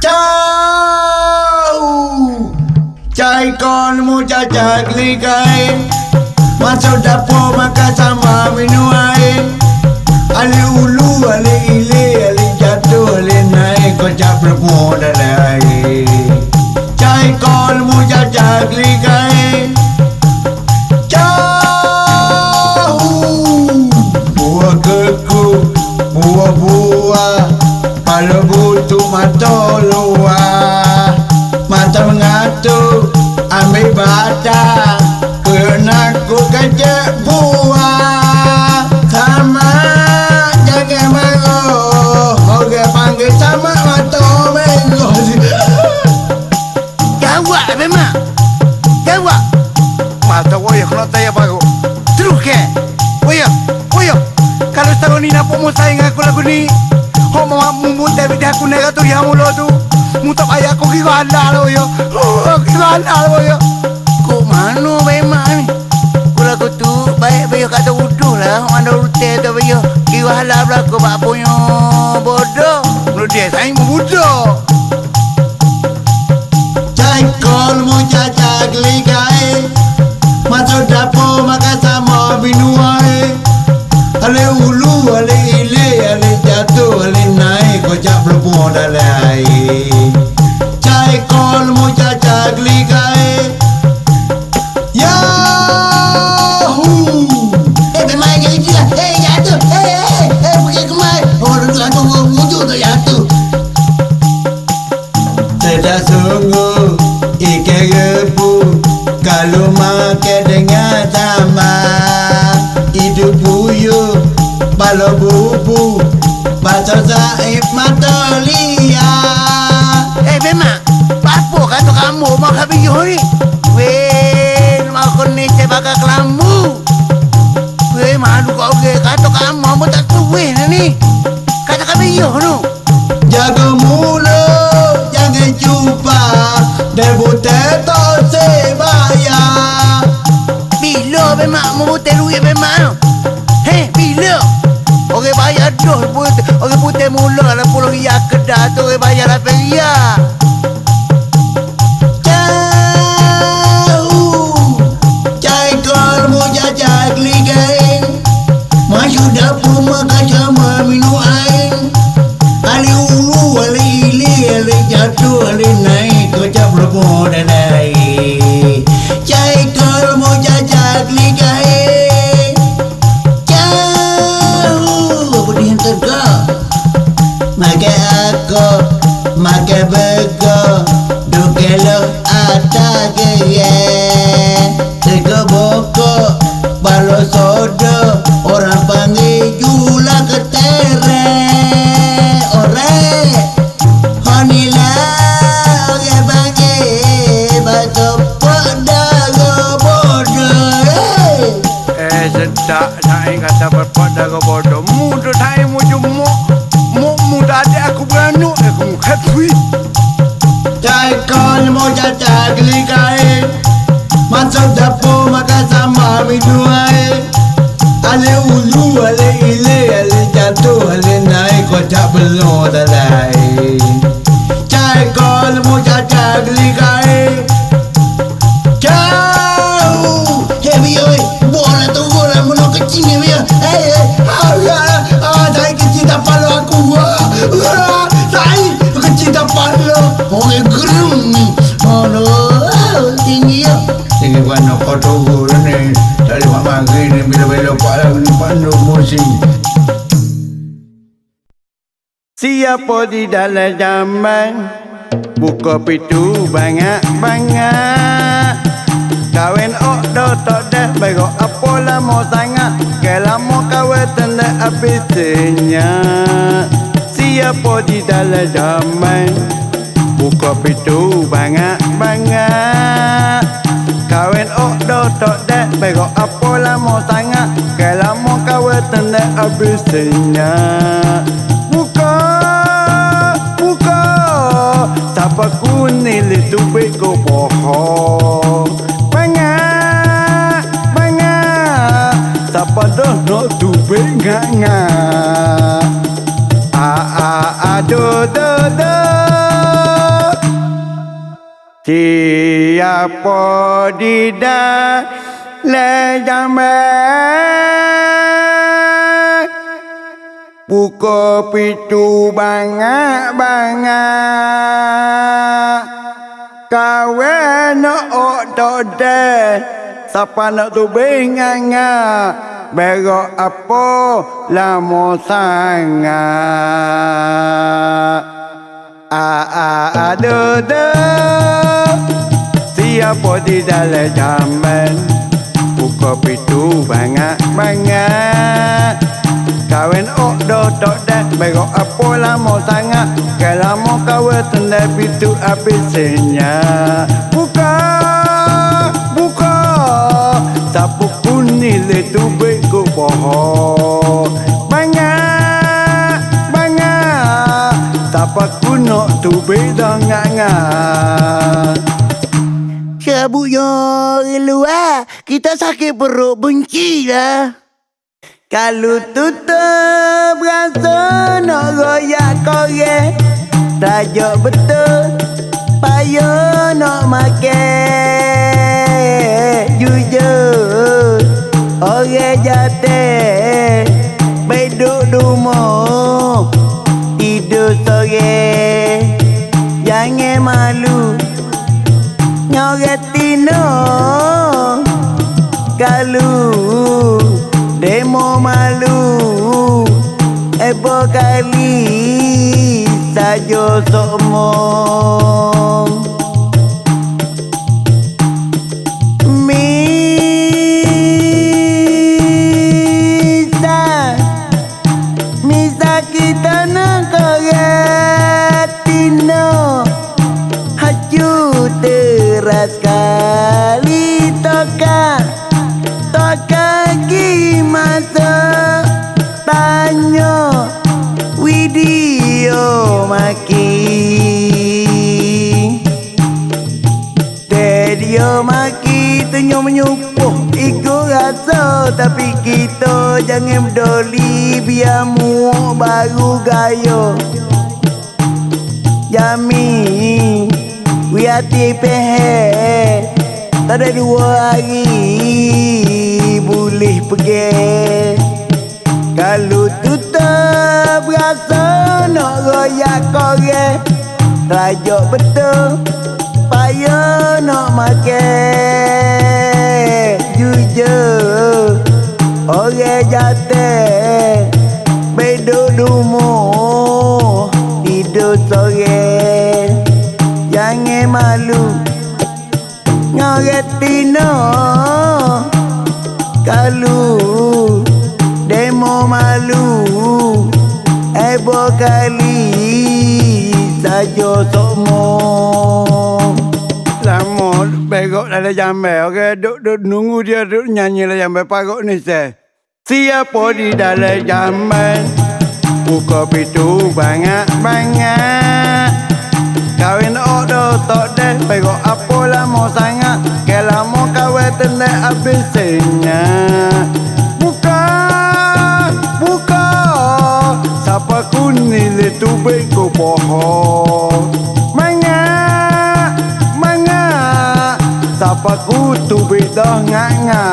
Chao. Chai con mucha chaclicae. Macho dapo makasa mami no hay. Ale ulu ale ile ale jato ale nae ko chapra pona nae. Chai con mucha chaclicae. mo tu muta paya ko ki wal dalo yo ki wal dalo yo ko manu be mani kula ko tu bay be ka to udu la ando utte to be yo ki wal dalo ko ba po yo bodo no dia sai mo bodo jai kol mo ja jagli gae ma to dapo ma ka sa mo binuae ale ulu ale ile ale jato ale naik kau jap lepon ale Balo bubu Pasal saib mata liar Eh memang Apa kata kamu? Mak habis ni? Weh aku ni saya bakal kelambu. Weh malu kau ke Kata kamu Apa tak tahu weh ni. Kata kami tu. Jaga mulut Jangan jumpa. Debu tetok sebaya. Bila memang Mau duit memang Heh bila Dah putih Orang putih mula lah Puluh riak kedah tu Orang bayar atajeye Tiga bokok balok soda Orang panggil jula ketere Ore Honila Oge bangke Batopok dago bodoh Eh sedak Naik kata berpok dago bodoh Mudah naik mujum muk Muk mudah adik aku beranuk Aku mukhat duit alcohol moja chagli gae manso dapo makasa mami duae ale ulu ale ile ale janto ale nai ko tablo dalai chai kol moja chagli gae ni pandu musim Siapa di dalam zaman? Buka pintu banyak-banyak. Kawin ok dah tak dah Baru apa lama sangat. Ke lama kawin tanda habisnya Siapa di dalam zaman? Buka pintu banyak-banyak. Kawin ok dah tak dah Baru apa lama sangat kawin tanda habisnya Buka Siapa kuning itu bego bohong. Banyak Banyak. Siapa dah nak tu ngak-ngak. Ah ah ah do do do. Siapa di dalam jamban Buka pintu bangak-bangak Kawan nak ok tode Siapa nak tu binganga Berok apa lama sangat. Ah ah ah do Siapa di dalam jamban Buka pintu bangak-bangak tok dah Berok apa lama sangat Kalau mau kawan tanda pintu habisnya Buka Buka Siapa pun nilai tu beku bohong Banyak Banyak Siapa kuno tu beda ngak-ngak Cabut yo luar. Kita sakit perut benci lah. Kalu tutup rasa nak goyak korek Tajuk betul payo nak makan Jujur orang jate. Beduk rumah Tapi kita jangan berdoli Biar muak baru gaya. Jami We pehe Tak ada dua hari Boleh pergi. Kalau tutup rasa Nak royak korek Rajuk betul Payah nak makan. Jujur oge ogejate bedodumo idotoge yange malu nyogetino kalu demo malu ebokali sajo tomo Lama begok dalam jambai Okey duk, duk nunggu dia duk nyanyi dalam jambai Pagok ni saya Siapa di dalam jambai Buka pintu banyak-banyak Kawin odo tok deh. Pegok apa lama sangat? Ke lama kawin tendek habisnya Buka Buka. Siapa ku nilai tu beko bohong pagutu bidah nganga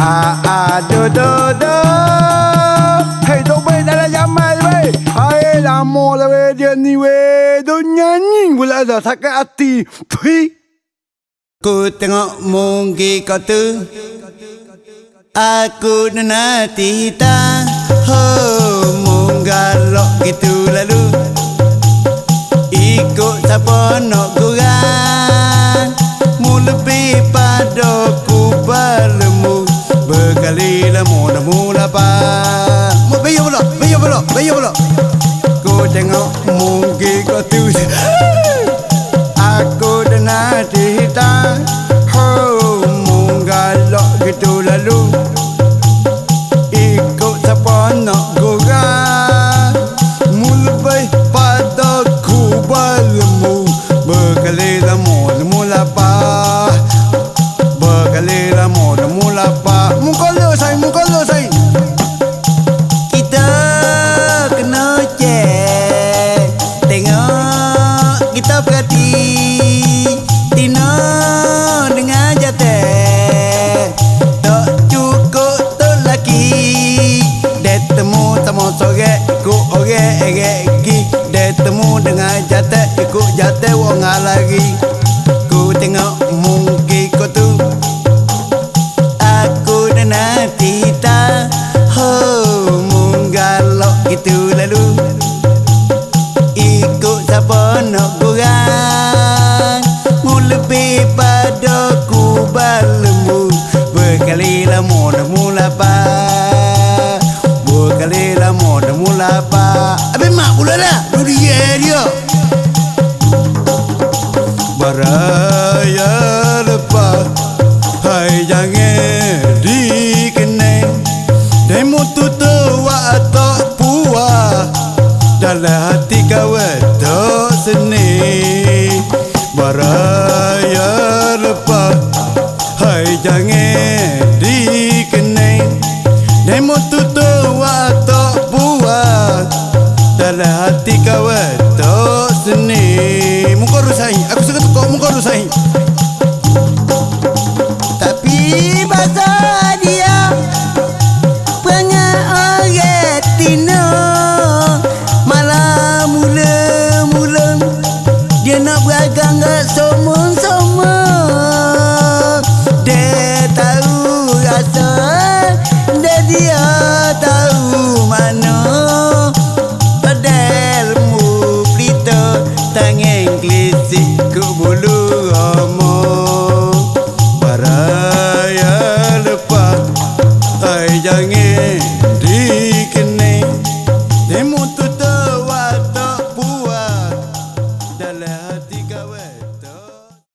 a a do do do hey do be da la llama be ay la mola be dia ni we do nyanyi gula da sakati thui ku tengok mungki kau tu aku nanti tak ho munggalok gitu lalu ikut siapa nak မင်းရဘလို့မင်းရဘလို့ကိုတငေါမူ temu soge iku oge ege gi de temu dengan jate iku jate wong lagi ku tengok mungki ku tu aku nana tita ho munggalok itu lalu. Iku sapa nak kurang mu lebih pada